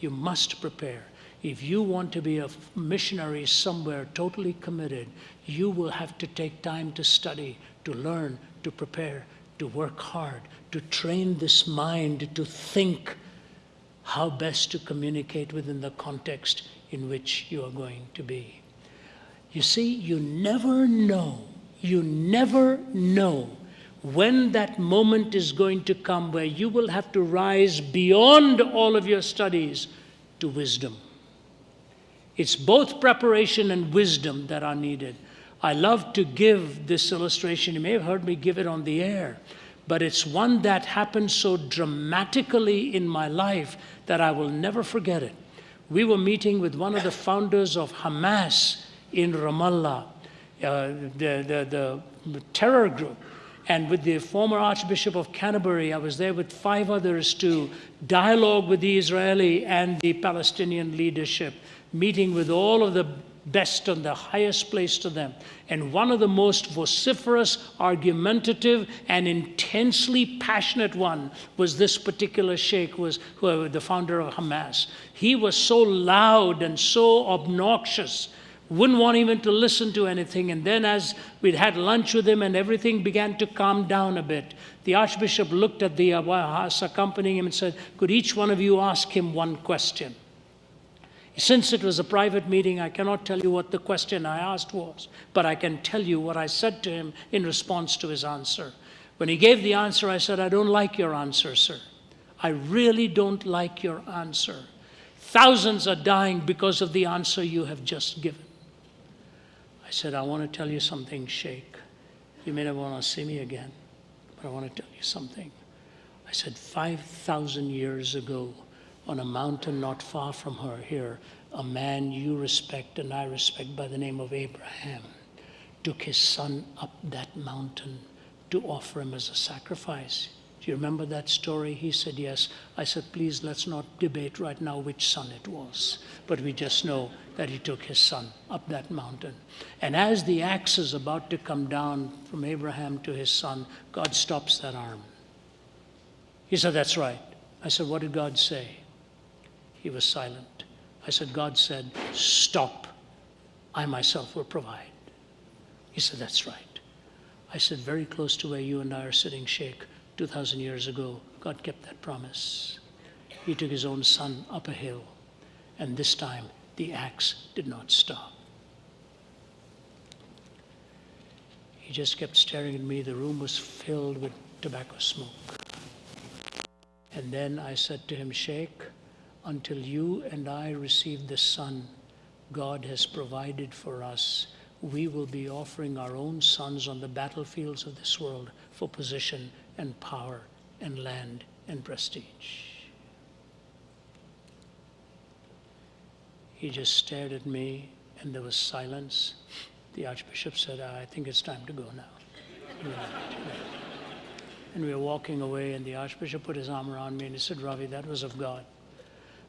You must prepare. If you want to be a missionary somewhere totally committed, you will have to take time to study, to learn, to prepare, to work hard, to train this mind to think how best to communicate within the context in which you are going to be. You see, you never know you never know when that moment is going to come where you will have to rise beyond all of your studies to wisdom. It's both preparation and wisdom that are needed. I love to give this illustration. You may have heard me give it on the air, but it's one that happened so dramatically in my life that I will never forget it. We were meeting with one of the founders of Hamas in Ramallah, Uh, the, the, the terror group. And with the former Archbishop of Canterbury, I was there with five others to dialogue with the Israeli and the Palestinian leadership, meeting with all of the best and the highest place to them. And one of the most vociferous, argumentative, and intensely passionate one was this particular sheikh, was the founder of Hamas. He was so loud and so obnoxious wouldn't want even to listen to anything. And then, as we'd had lunch with him and everything began to calm down a bit, the Archbishop looked at the uh, accompanying him and said, Could each one of you ask him one question? Since it was a private meeting, I cannot tell you what the question I asked was, but I can tell you what I said to him in response to his answer. When he gave the answer, I said, I don't like your answer, sir. I really don't like your answer. Thousands are dying because of the answer you have just given. Said, I want to tell you something, Sheikh. You may never want to see me again, but I want to tell you something. I said, 5,000 years ago, on a mountain not far from her here, a man you respect and I respect by the name of Abraham took his son up that mountain to offer him as a sacrifice. Do you remember that story? He said, Yes. I said, Please, let's not debate right now which son it was. But we just know that he took his son up that mountain. And as the axe is about to come down from Abraham to his son, God stops that arm. He said, That's right. I said, What did God say? He was silent. I said, God said, Stop. I myself will provide. He said, That's right. I said, Very close to where you and I are sitting, Sheikh, 2,000 years ago, God kept that promise. He took his own son up a hill, and this time the axe did not stop. He just kept staring at me. The room was filled with tobacco smoke. And then I said to him, Sheikh, until you and I receive the Son God has provided for us, we will be offering our own sons on the battlefields of this world for position and power and land and prestige. He just stared at me and there was silence. The Archbishop said, ah, I think it's time to go now. and we were walking away, and the Archbishop put his arm around me and he said, Ravi, that was of God.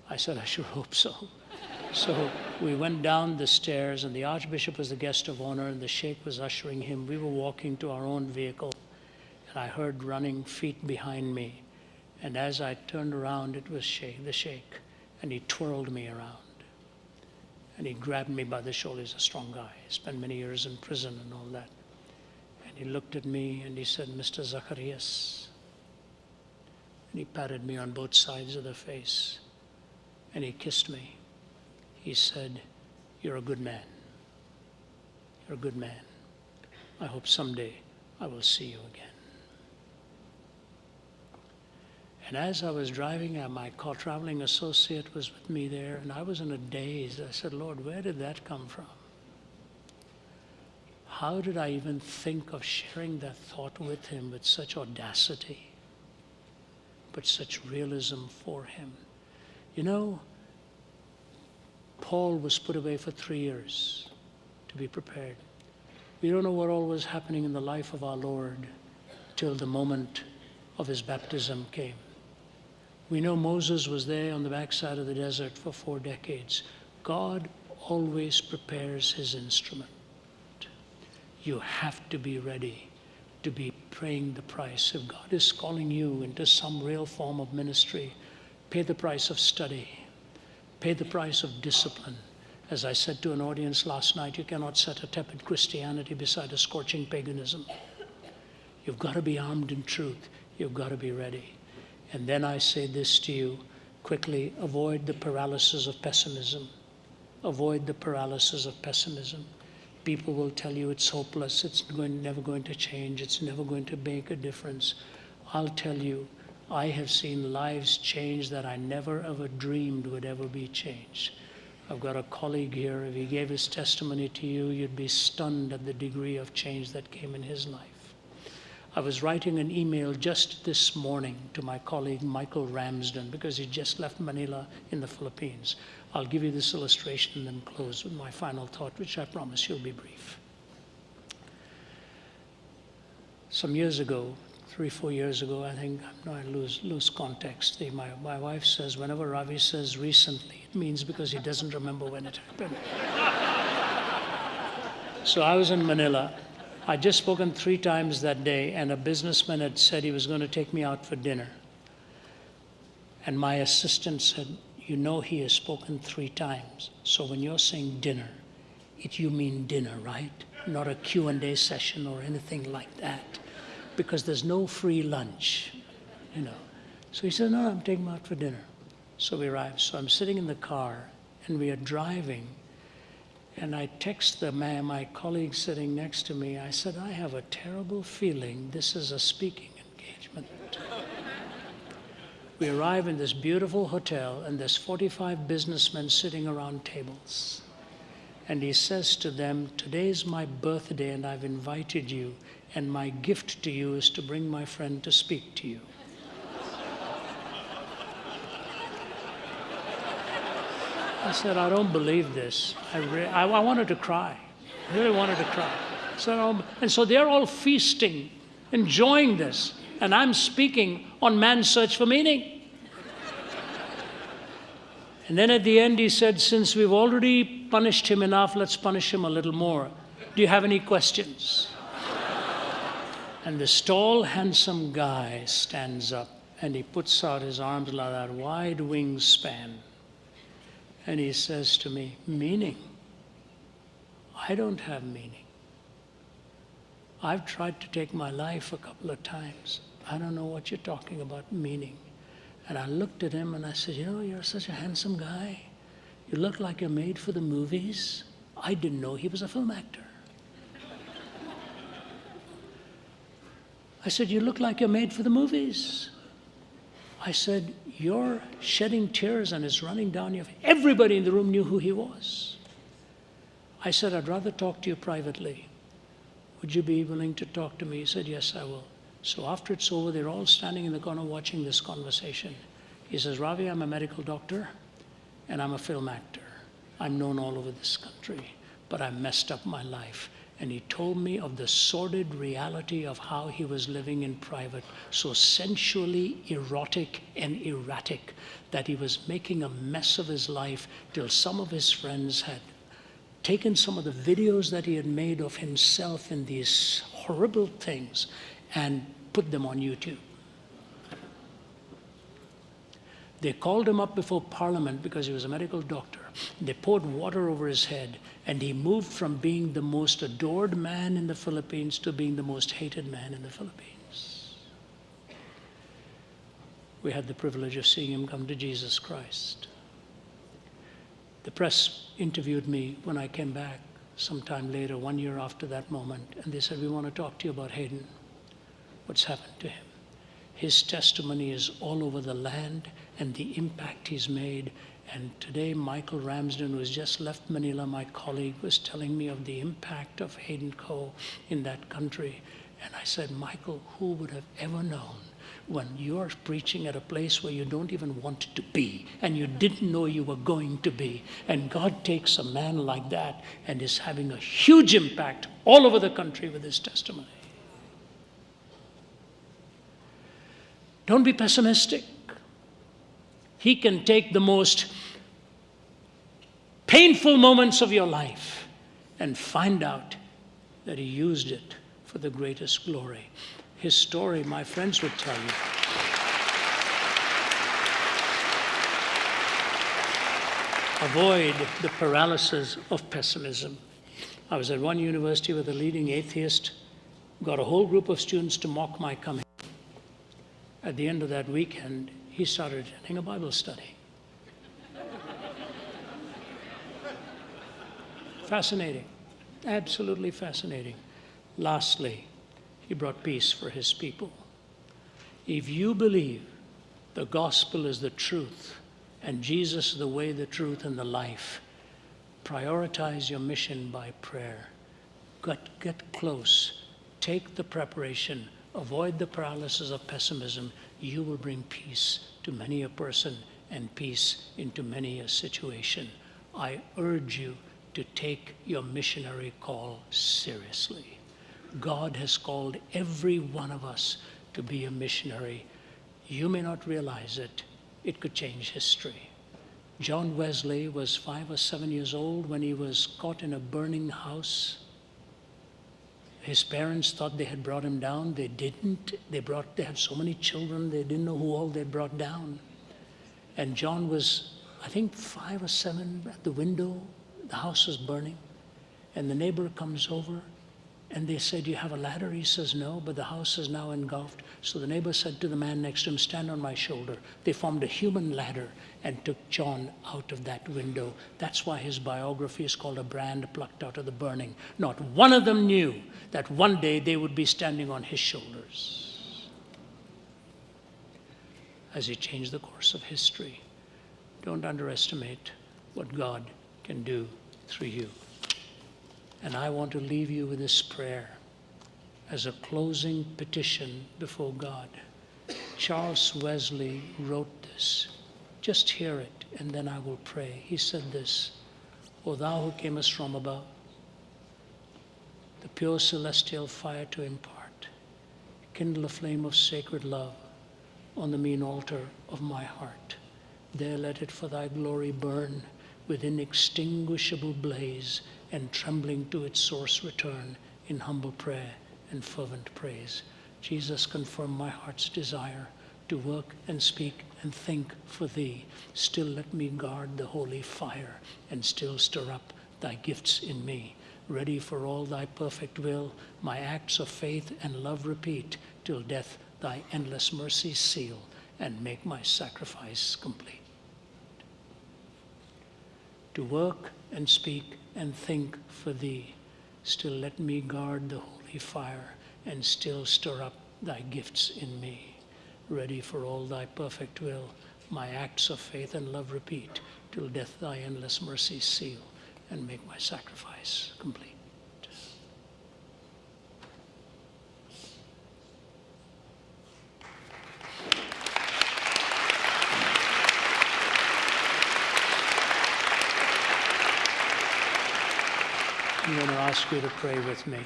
I said, I sure hope so. So we went down the stairs, and the Archbishop was the guest of honor, and the Sheikh was ushering him. We were walking to our own vehicle, and I heard running feet behind me. And as I turned around, it was Sheikh, the Sheikh, and he twirled me around. And he grabbed me by the shoulder. He's a strong guy. He spent many years in prison and all that. And he looked at me and he said, Mr. Zacharias. And he patted me on both sides of the face and he kissed me. He said, You're a good man. You're a good man. I hope someday I will see you again. And as I was driving, uh, my car traveling associate was with me there, and I was in a daze. I said, Lord, where did that come from? How did I even think of sharing that thought with him with such audacity, but such realism for him? You know, Paul was put away for three years to be prepared. We don't know what all was happening in the life of our Lord till the moment of his baptism came. We know Moses was there on the backside of the desert for four decades. God always prepares his instrument. You have to be ready to be paying the price. If God is calling you into some real form of ministry, Pay the price of study. Pay the price of discipline. As I said to an audience last night, you cannot set a tepid Christianity beside a scorching paganism. You've got to be armed in truth. You've got to be ready. And then I say this to you quickly avoid the paralysis of pessimism. Avoid the paralysis of pessimism. People will tell you it's hopeless, it's going, never going to change, it's never going to make a difference. I'll tell you, I have seen lives change that I never ever dreamed would ever be changed. I've got a colleague here, if he gave his testimony to you, you'd be stunned at the degree of change that came in his life. I was writing an email just this morning to my colleague Michael Ramsden because he just left Manila in the Philippines. I'll give you this illustration and then close with my final thought, which I promise you'll be brief. Some years ago, three, four years ago, I think, no, I lose, lose context. The, my, my wife says, whenever Ravi says recently, it means because he doesn't remember when it happened. so I was in Manila I'd just spoken three times that day, and a businessman had said he was going to take me out for dinner. And my assistant said, You know, he has spoken three times. So when you're saying dinner, it, you mean dinner, right? Not a Q&A session or anything like that. Because there's no free lunch, you know. So he said, No, I'm taking him out for dinner. So we arrived. So I'm sitting in the car, and we are driving and I text the man, my colleague sitting next to me, I said, I have a terrible feeling this is a speaking engagement. we arrive in this beautiful hotel, and there's 45 businessmen sitting around tables. And he says to them, Today's my birthday, and I've invited you, and my gift to you is to bring my friend to speak to you. I said, I don't believe this. I, I, I wanted to cry. I really wanted to cry. So, oh, and so they're all feasting, enjoying this. And I'm speaking on man's search for meaning. And then at the end, he said, Since we've already punished him enough, let's punish him a little more. Do you have any questions? And this tall, handsome guy stands up and he puts out his arms like that wide wingspan. And he says to me, Meaning? I don't have meaning. I've tried to take my life a couple of times. I don't know what you're talking about, meaning. And I looked at him and I said, You know, you're such a handsome guy. You look like you're made for the movies. I didn't know he was a film actor. I said, You look like you're made for the movies. I said, You're shedding tears and it's running down your face. Everybody in the room knew who he was. I said, I'd rather talk to you privately. Would you be willing to talk to me? He said, Yes, I will. So after it's over, they're all standing in the corner watching this conversation. He says, Ravi, I'm a medical doctor and I'm a film actor. I'm known all over this country, but I messed up my life and he told me of the sordid reality of how he was living in private, so sensually erotic and erratic that he was making a mess of his life till some of his friends had taken some of the videos that he had made of himself in these horrible things and put them on YouTube. They called him up before Parliament because he was a medical doctor. They poured water over his head, and he moved from being the most adored man in the Philippines to being the most hated man in the Philippines. We had the privilege of seeing him come to Jesus Christ. The press interviewed me when I came back sometime later, one year after that moment, and they said, We want to talk to you about Hayden. What's happened to him? His testimony is all over the land and the impact he's made. And today, Michael Ramsden, who has just left Manila, my colleague, was telling me of the impact of Hayden Kho in that country. And I said, Michael, who would have ever known when you're preaching at a place where you don't even want to be and you didn't know you were going to be. And God takes a man like that and is having a huge impact all over the country with his testimony. Don't be pessimistic. He can take the most painful moments of your life and find out that He used it for the greatest glory. His story, my friends would tell you. Avoid the paralysis of pessimism. I was at one university with a leading atheist, got a whole group of students to mock my coming. At the end of that weekend, he started attending a Bible study. Fascinating, absolutely fascinating. Lastly, he brought peace for his people. If you believe the gospel is the truth and Jesus the way, the truth, and the life, prioritize your mission by prayer. Get, get close. Take the preparation avoid the paralysis of pessimism, you will bring peace to many a person and peace into many a situation. I urge you to take your missionary call seriously. God has called every one of us to be a missionary. You may not realize it, it could change history. John Wesley was five or seven years old when he was caught in a burning house. His parents thought they had brought him down. They didn't. They brought they had so many children, they didn't know who all they brought down. And John was, I think, five or seven at the window. The house was burning. And the neighbor comes over and they said, You have a ladder? He says, No, but the house is now engulfed. So the neighbor said to the man next to him, Stand on my shoulder. They formed a human ladder and took John out of that window. That's why his biography is called A Brand Plucked Out of the Burning. Not one of them knew that one day they would be standing on his shoulders as he changed the course of history. Don't underestimate what God can do through you. And I want to leave you with this prayer as a closing petition before God. Charles Wesley wrote this. Just hear it, and then I will pray. He said this O thou who camest from above, the pure celestial fire to impart, kindle a flame of sacred love on the mean altar of my heart. There let it for thy glory burn with inextinguishable blaze and trembling to its source return in humble prayer and fervent praise. Jesus, confirm my heart's desire to work and speak and think for thee. Still let me guard the holy fire and still stir up thy gifts in me. Ready for all thy perfect will, my acts of faith and love repeat till death thy endless mercy seal and make my sacrifice complete. To work and speak and think for thee. Still let me guard the holy fire and still stir up thy gifts in me. Ready for all thy perfect will, my acts of faith and love repeat, till death thy endless mercy seal and make my sacrifice complete. I'm going to ask you to pray with me.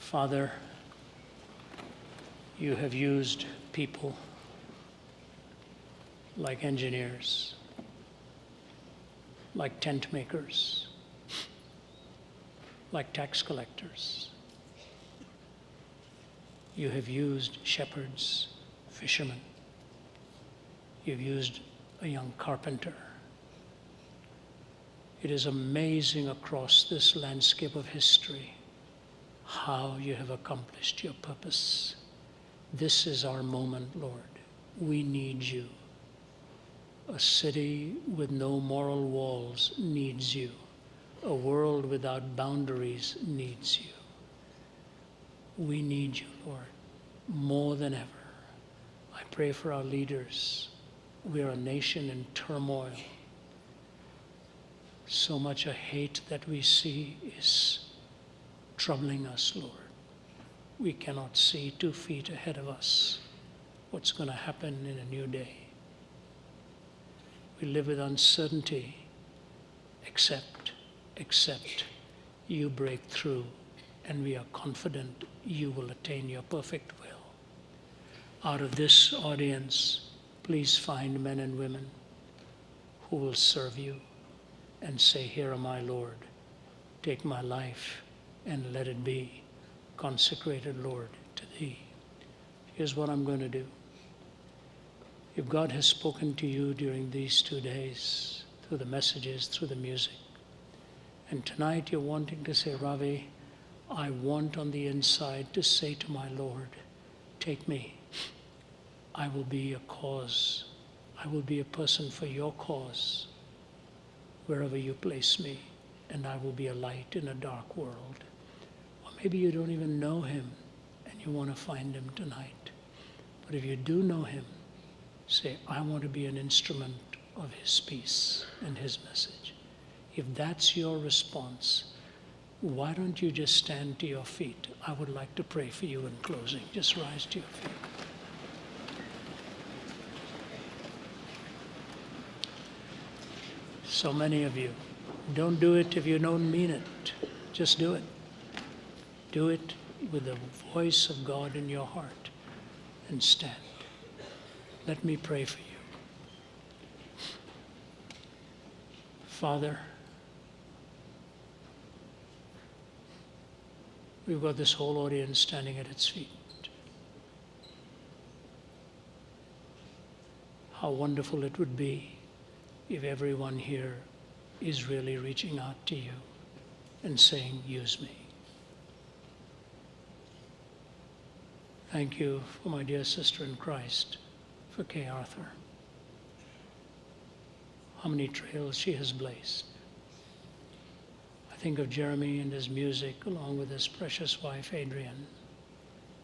Father, you have used people like engineers, like tent makers, like tax collectors. You have used shepherds, fishermen. You've used a young carpenter. It is amazing across this landscape of history how you have accomplished your purpose. This is our moment, Lord. We need you. A city with no moral walls needs you. A world without boundaries needs you. We need you, Lord, more than ever. I pray for our leaders. We are a nation in turmoil so much a hate that we see is troubling us, Lord. We cannot see two feet ahead of us what's going to happen in a new day. We live with uncertainty, except, except you break through, and we are confident you will attain your perfect will. Out of this audience, please find men and women who will serve you and say, Here am I, Lord. Take my life and let it be consecrated, Lord, to Thee. Here's what I'm going to do. If God has spoken to you during these two days, through the messages, through the music, and tonight you're wanting to say, Ravi, I want on the inside to say to my Lord, Take me. I will be a cause. I will be a person for your cause wherever you place me, and I will be a light in a dark world. Or maybe you don't even know him and you want to find him tonight. But if you do know him, say, I want to be an instrument of his peace and his message. If that's your response, Why don't you just stand to your feet? I would like to pray for you in closing. Just rise to your feet. So many of you. Don't do it if you don't mean it. Just do it. Do it with the voice of God in your heart and stand. Let me pray for you. Father, we've got this whole audience standing at its feet. How wonderful it would be if everyone here is really reaching out to you and saying, Use me. Thank you for my dear sister in Christ, for Kay Arthur. How many trails she has blazed. I think of Jeremy and his music, along with his precious wife, Adrienne,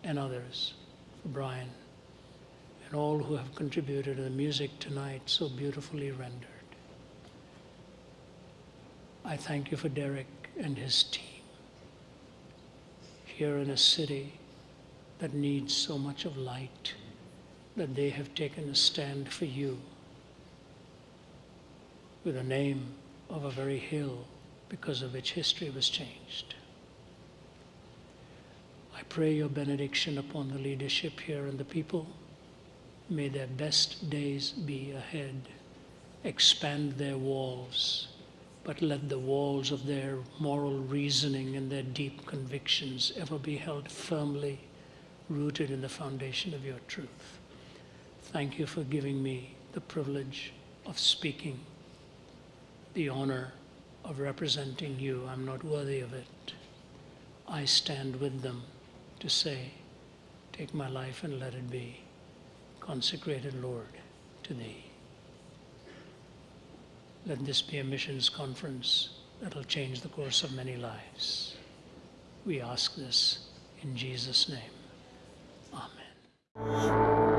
and others, for Brian, and all who have contributed to the music tonight so beautifully rendered. I thank you for Derek and his team here in a city that needs so much of light that they have taken a stand for you with the name of a very hill because of which history was changed. I pray your benediction upon the leadership here and the people. May their best days be ahead. Expand their walls but let the walls of their moral reasoning and their deep convictions ever be held firmly rooted in the foundation of your truth. Thank you for giving me the privilege of speaking, the honor of representing you. I'm not worthy of it. I stand with them to say, Take my life and let it be consecrated, Lord, to Thee. Let this be a missions conference that will change the course of many lives. We ask this in Jesus' name. Amen.